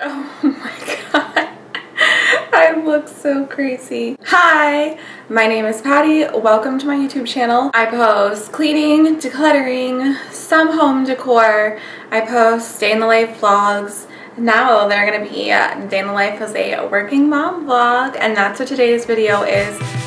Oh my god. I look so crazy. Hi, my name is Patty. Welcome to my YouTube channel. I post cleaning, decluttering, some home decor. I post day in the life vlogs. Now they're gonna be uh, day in the life as a working mom vlog and that's what today's video is.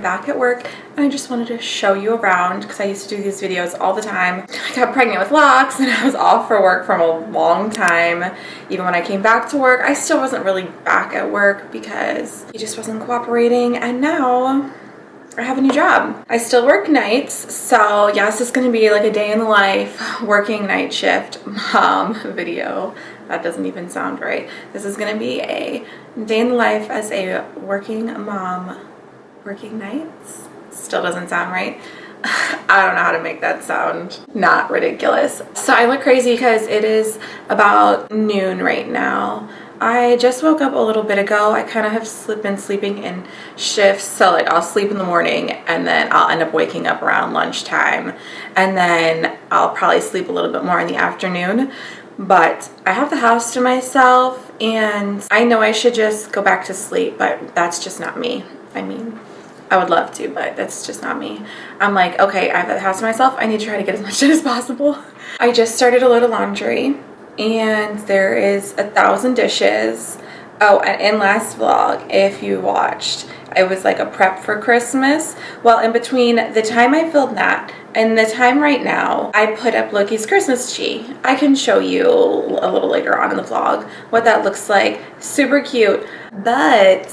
Back at work and I just wanted to show you around because I used to do these videos all the time. I got pregnant with Lox and I was off for work from a long time. Even when I came back to work, I still wasn't really back at work because he just wasn't cooperating and now I have a new job. I still work nights, so yes, it's gonna be like a day in the life, working night shift mom video. That doesn't even sound right. This is gonna be a day in the life as a working mom, working nights. Still doesn't sound right. I don't know how to make that sound not ridiculous. So I look crazy because it is about noon right now. I just woke up a little bit ago. I kind of have been sleeping in shifts. So like I'll sleep in the morning and then I'll end up waking up around lunchtime. And then I'll probably sleep a little bit more in the afternoon. But I have the house to myself and I know I should just go back to sleep, but that's just not me. I mean, I would love to, but that's just not me. I'm like, okay, I have the house to myself. I need to try to get as much done as possible. I just started a load of laundry and there is a thousand dishes. Oh, and in last vlog, if you watched, it was like a prep for Christmas. Well, in between the time I filmed that and the time right now, I put up Loki's Christmas tree. I can show you a little later on in the vlog what that looks like. Super cute, but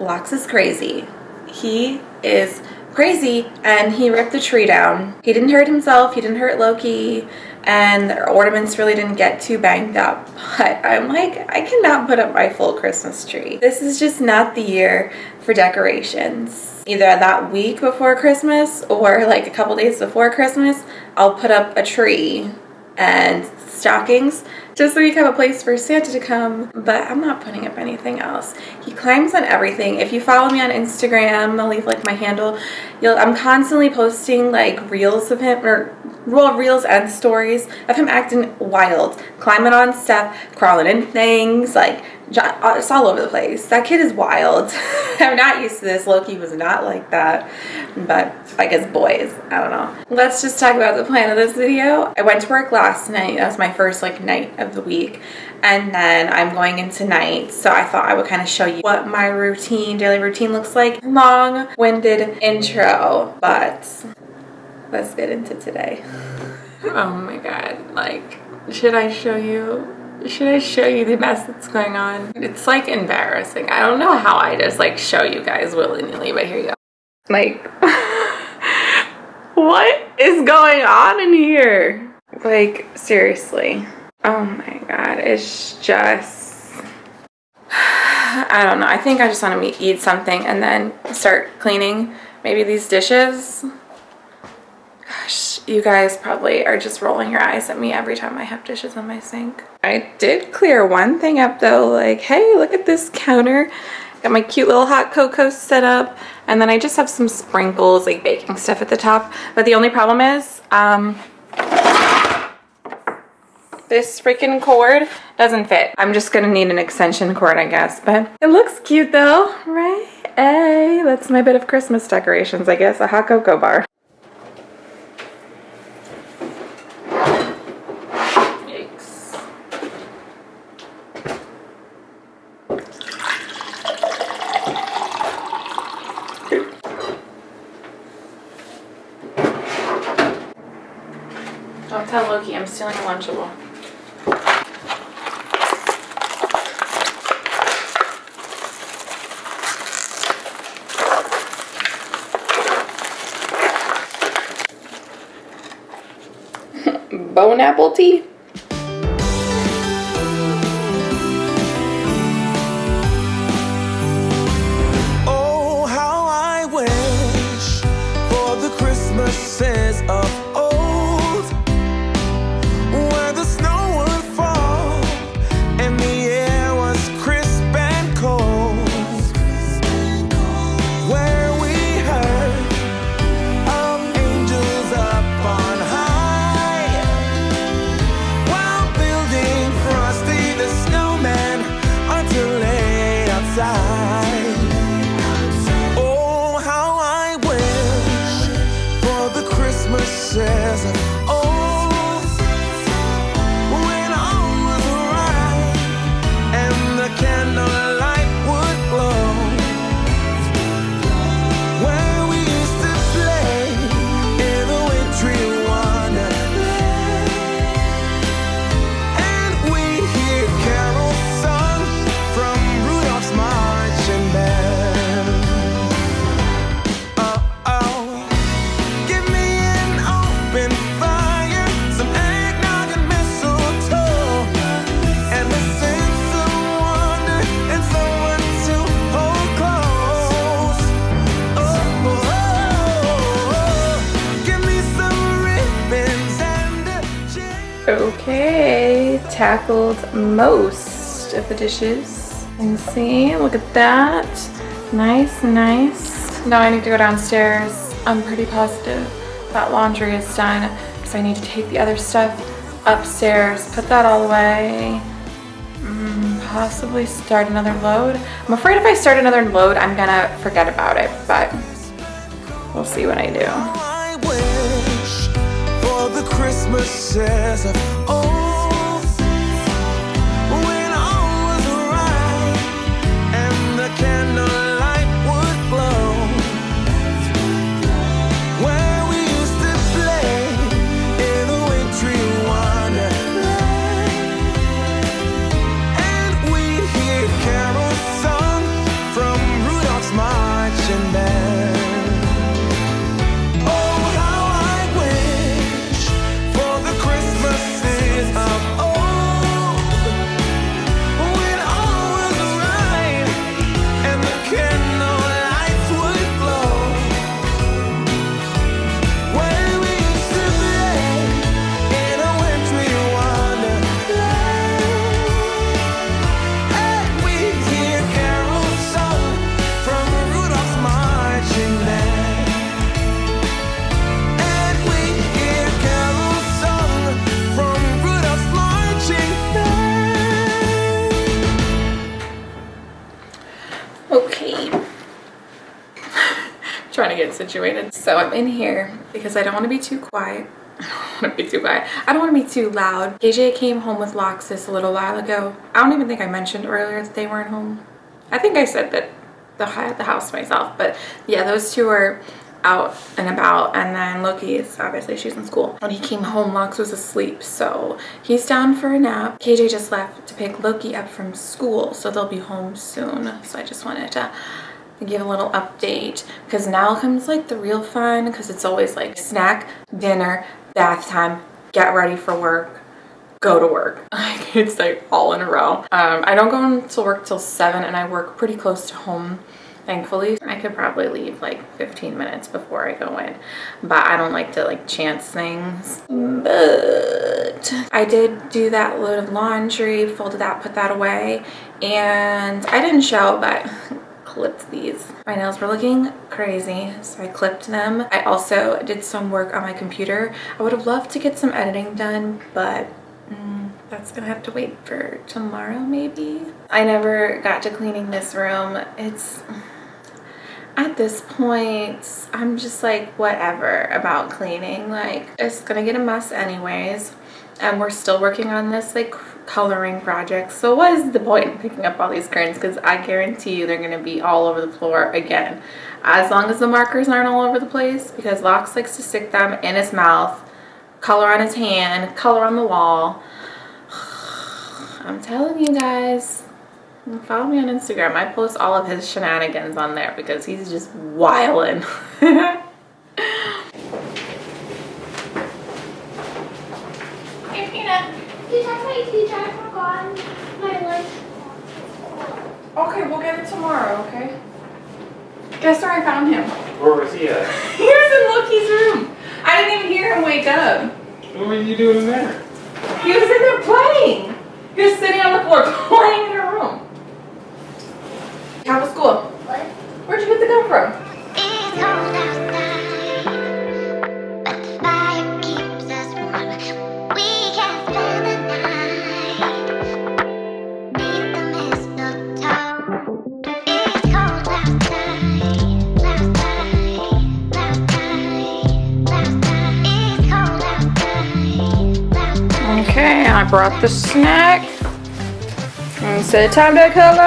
Lox is crazy. He is crazy and he ripped the tree down. He didn't hurt himself, he didn't hurt Loki, and the ornaments really didn't get too banged up. But I'm like, I cannot put up my full Christmas tree. This is just not the year for decorations. Either that week before Christmas or like a couple days before Christmas, I'll put up a tree and stockings just so we have a place for Santa to come, but I'm not putting up anything else. He climbs on everything. If you follow me on Instagram, I'll leave like my handle. You'll, I'm constantly posting like reels of him or well, reels and stories of him acting wild, climbing on stuff, crawling in things, like Uh, it's all over the place. That kid is wild. I'm not used to this. Loki was not like that, but I guess boys, I don't know. Let's just talk about the plan of this video. I went to work last night. That was my first like night of the week. And then I'm going into night. So I thought I would kind of show you what my routine, daily routine looks like. Long-winded intro, but let's get into today. Oh my God, like, should I show you should I show you the mess that's going on? It's like embarrassing. I don't know how I just like show you guys willy-nilly, but here you go. Like, what is going on in here? Like, seriously. Oh my god, it's just... I don't know. I think I just want to eat something and then start cleaning maybe these dishes. Gosh, you guys probably are just rolling your eyes at me every time I have dishes on my sink. I did clear one thing up though, like, hey, look at this counter. Got my cute little hot cocoa set up. And then I just have some sprinkles, like baking stuff at the top. But the only problem is, um, this freaking cord doesn't fit. I'm just gonna need an extension cord, I guess. But it looks cute though, right? Hey, that's my bit of Christmas decorations, I guess. A hot cocoa bar. tell Loki I'm stealing a Lunchable. bone apple tea. Oh, how I wish for the Christmases Okay, tackled most of the dishes. And see, look at that. Nice, nice. Now I need to go downstairs. I'm pretty positive that laundry is done. So I need to take the other stuff upstairs, put that all away. Mm, possibly start another load. I'm afraid if I start another load, I'm gonna forget about it, but we'll see what I do. Christmases. Of situated. So I'm in here because I don't want to be too quiet. I don't want to be too quiet. I don't want to be too loud. KJ came home with Loxus a little while ago. I don't even think I mentioned earlier that they weren't home. I think I said that the, the house myself, but yeah, those two are out and about and then Loki is obviously she's in school. When he came home, Lox was asleep, so he's down for a nap. KJ just left to pick Loki up from school, so they'll be home soon. So I just wanted to give a little update because now comes like the real fun because it's always like snack, dinner, bath time, get ready for work, go to work. It's like all in a row. Um, I don't go into work till seven and I work pretty close to home. Thankfully, I could probably leave like 15 minutes before I go in, but I don't like to like chance things. But I did do that load of laundry, folded that, put that away, and I didn't show, but clipped these. My nails were looking crazy, so I clipped them. I also did some work on my computer. I would have loved to get some editing done, but mm, that's gonna have to wait for tomorrow maybe. I never got to cleaning this room. It's at this point, I'm just like whatever about cleaning. Like it's gonna get a mess anyways. And we're still working on this like coloring projects. So what is the point in picking up all these curtains? Because I guarantee you they're gonna be all over the floor again. As long as the markers aren't all over the place, because Lox likes to stick them in his mouth, color on his hand, color on the wall. I'm telling you guys, follow me on Instagram. I post all of his shenanigans on there because he's just wildin'. hey, Peanut. My teacher, I forgot my lunch. Okay, we'll get it tomorrow, okay? Guess where I found him? Where was he at? He was in Loki's room. I didn't even hear him wake up. What were you doing in there? He was in there playing. He was sitting on the floor playing I brought the snack. And say time to color.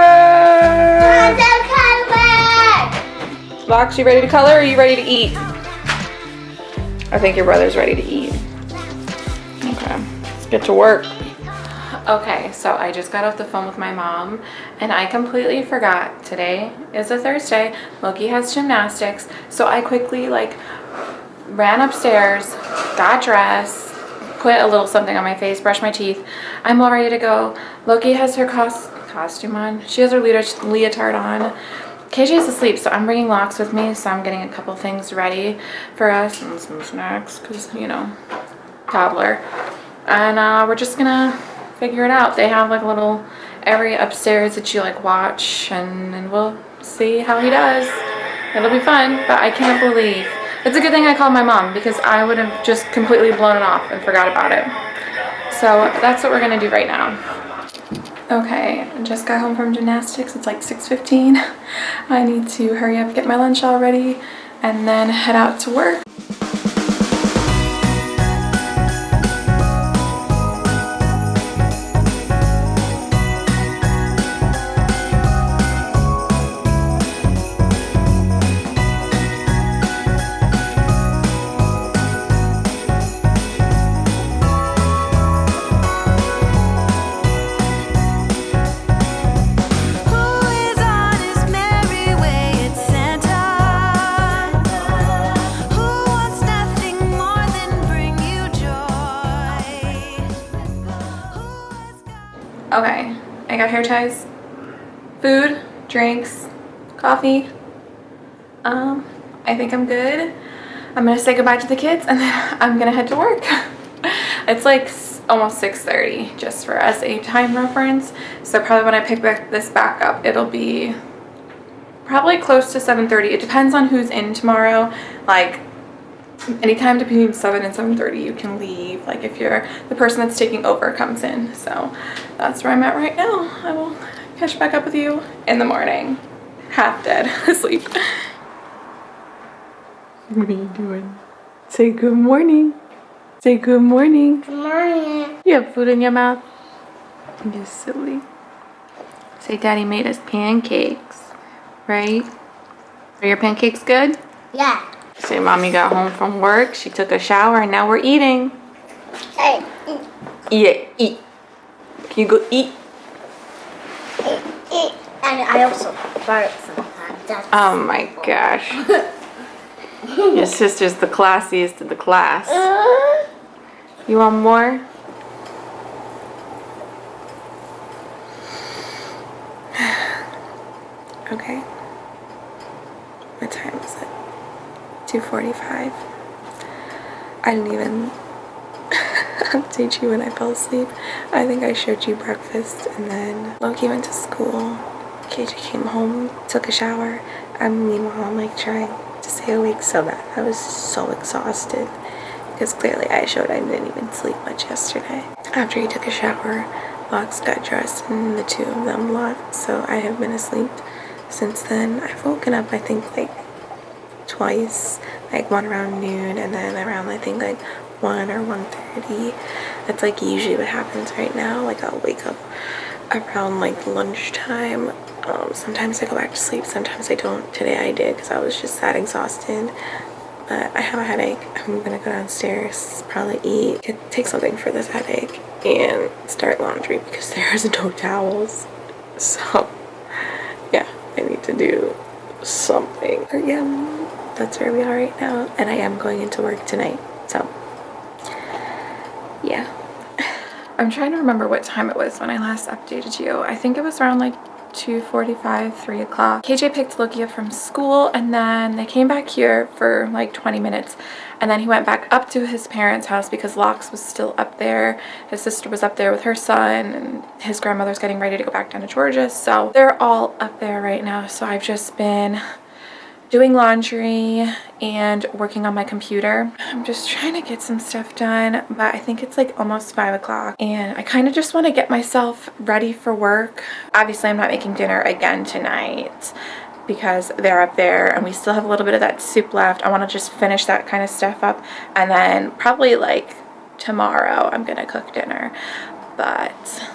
Lox, you ready to color or are you ready to eat? I think your brother's ready to eat. Okay, let's get to work. Okay, so I just got off the phone with my mom and I completely forgot today is a Thursday. Loki has gymnastics. So I quickly like ran upstairs, got dressed, put a little something on my face, brush my teeth. I'm all ready to go. Loki has her cos costume on. She has her leota- leotard on. KJ is asleep, so I'm bringing Lox with me, so I'm getting a couple things ready for us and some snacks, because, you know, toddler. And uh, we're just gonna figure it out. They have like a little area upstairs that you like watch, and, and we'll see how he does. It'll be fun, but I can't believe. It's a good thing I called my mom, because I would have just completely blown it off and forgot about it. So that's what we're gonna do right now. Okay, I just got home from gymnastics. It's like 6.15. I need to hurry up, get my lunch all ready, and then head out to work. Got hair ties, food, drinks, coffee. Um, I think I'm good. I'm gonna say goodbye to the kids and then I'm gonna head to work. it's like almost 6.30 just for as a time reference. So probably when I pick back this back up, it'll be probably close to 7.30. It depends on who's in tomorrow. Like anytime between 7 and 7.30 you can leave like if you're the person that's taking over comes in. So that's where i'm at right now. I will catch back up with you in the morning. Half dead asleep. What are you doing? Say good morning. Say good morning. Good morning. you have food in your mouth? You're silly. Say daddy made us pancakes right? Are your pancakes good? Yeah. Say mommy got home from work, she took a shower, and now we're eating. Hey, Eat it, eat. Can you go eat? eat, eat. And I also fart sometimes. That's Oh my gosh. Your sister's the classiest of the class. You want more? Okay. What time is it? 2.45. I didn't even update you when I fell asleep. I think I showed you breakfast and then Loki went to school. KJ came home, took a shower, and meanwhile I'm like trying to stay awake so bad. I was so exhausted because clearly I showed I didn't even sleep much yesterday. After he took a shower, Lox got dressed and the two of them left, so I have been asleep since then. I've woken up I think like twice, like one around noon and then around I think like one or 1.30. That's like usually what happens right now. Like I'll wake up around like lunchtime. Um, sometimes I go back to sleep, sometimes I don't. Today I did because I was just that exhausted. But I have a headache. I'm gonna go downstairs, probably eat, take something for this headache, and start laundry because there's no towels. So, yeah, I need to do something. Yeah, that's where we are right now. And I am going into work tonight. So, yeah. I'm trying to remember what time it was when I last updated you. I think it was around like 2.45, 3 o'clock. KJ picked Loki from school and then they came back here for like 20 minutes and then he went back up to his parents' house because Lox was still up there. His sister was up there with her son and his grandmother's getting ready to go back down to Georgia. So they're all up there right now. So I've just been doing laundry and working on my computer. I'm just trying to get some stuff done, but I think it's like almost five o'clock and I kind of just want to get myself ready for work. Obviously, I'm not making dinner again tonight because they're up there and we still have a little bit of that soup left. I want to just finish that kind of stuff up and then probably like tomorrow I'm gonna cook dinner. But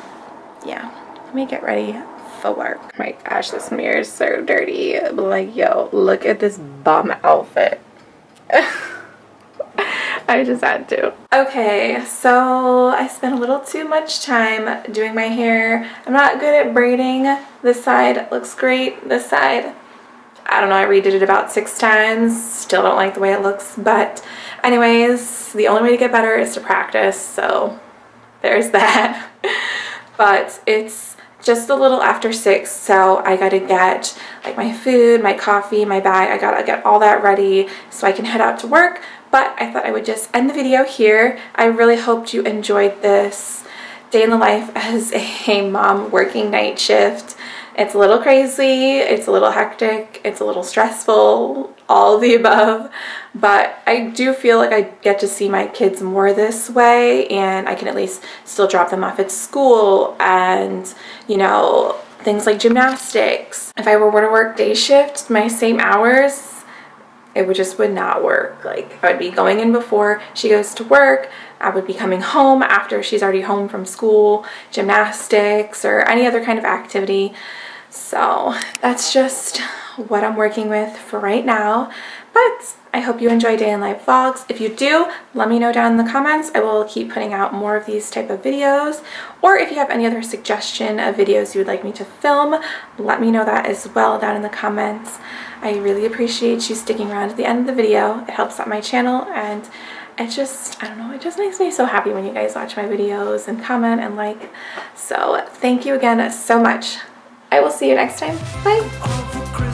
yeah, let me get ready for work. My gosh, this mirror is so dirty. Like, yo, look at this bum outfit. I just had to. Okay, so I spent a little too much time doing my hair. I'm not good at braiding. This side looks great. This side, I don't know, I redid it about six times. Still don't like the way it looks. But anyways, the only way to get better is to practice. So there's that. but it's just a little after six so I gotta get like my food my coffee my bag I gotta get all that ready so I can head out to work. But I thought I would just end the video here. I really hoped you enjoyed this day in the life as a mom working night shift. It's a little crazy it's a little hectic it's a little stressful all the above but I do feel like I get to see my kids more this way and I can at least still drop them off at school and you know things like gymnastics. If I were to work day shift my same hours it would just would not work. Like I would be going in before she goes to work I would be coming home after she's already home from school gymnastics or any other kind of activity so that's just what I'm working with for right now. But I hope you enjoy day in life vlogs. If you do, let me know down in the comments. I will keep putting out more of these type of videos. Or if you have any other suggestion of videos you would like me to film, let me know that as well down in the comments. I really appreciate you sticking around to the end of the video. It helps out my channel and it just, I don't know, it just makes me so happy when you guys watch my videos and comment and like. So thank you again so much. I will see you next time. Bye.